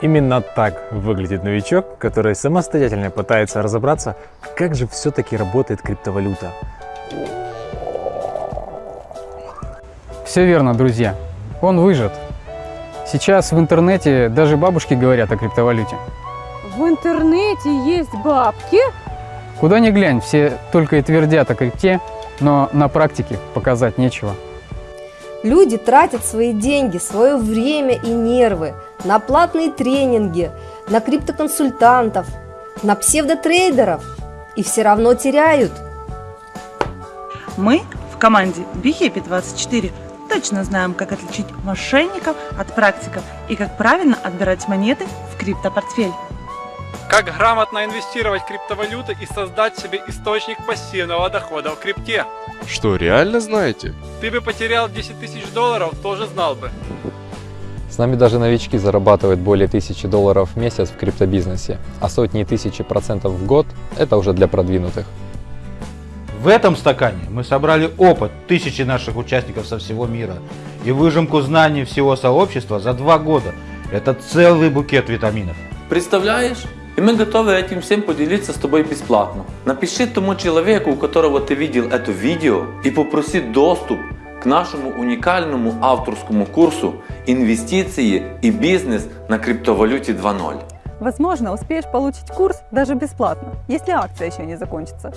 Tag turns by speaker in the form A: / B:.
A: Именно так выглядит новичок, который самостоятельно пытается разобраться, как же все-таки работает криптовалюта.
B: Все верно, друзья. Он выжат. Сейчас в интернете даже бабушки говорят о криптовалюте.
C: В интернете есть бабки?
B: Куда ни глянь, все только и твердят о крипте, но на практике показать нечего.
D: Люди тратят свои деньги, свое время и нервы на платные тренинги, на криптоконсультантов, на псевдотрейдеров и все равно теряют.
E: Мы в команде BeHappy24 точно знаем, как отличить мошенников от практиков и как правильно отбирать монеты в криптопортфель.
F: Как грамотно инвестировать в криптовалюты и создать себе источник пассивного дохода в крипте.
G: Что, реально знаете?
F: Ты бы потерял 10 тысяч долларов, тоже знал бы.
H: С нами даже новички зарабатывают более тысячи долларов в месяц в криптобизнесе, а сотни и тысячи процентов в год – это уже для продвинутых.
I: В этом стакане мы собрали опыт тысячи наших участников со всего мира и выжимку знаний всего сообщества за два года. Это целый букет витаминов.
J: Представляешь? И мы готовы этим всем поделиться с тобой бесплатно. Напиши тому человеку, у которого ты видел это видео и попроси доступ к нашему уникальному авторскому курсу «Инвестиции и бизнес на криптовалюте 2.0».
C: Возможно, успеешь получить курс даже бесплатно, если акция еще не закончится.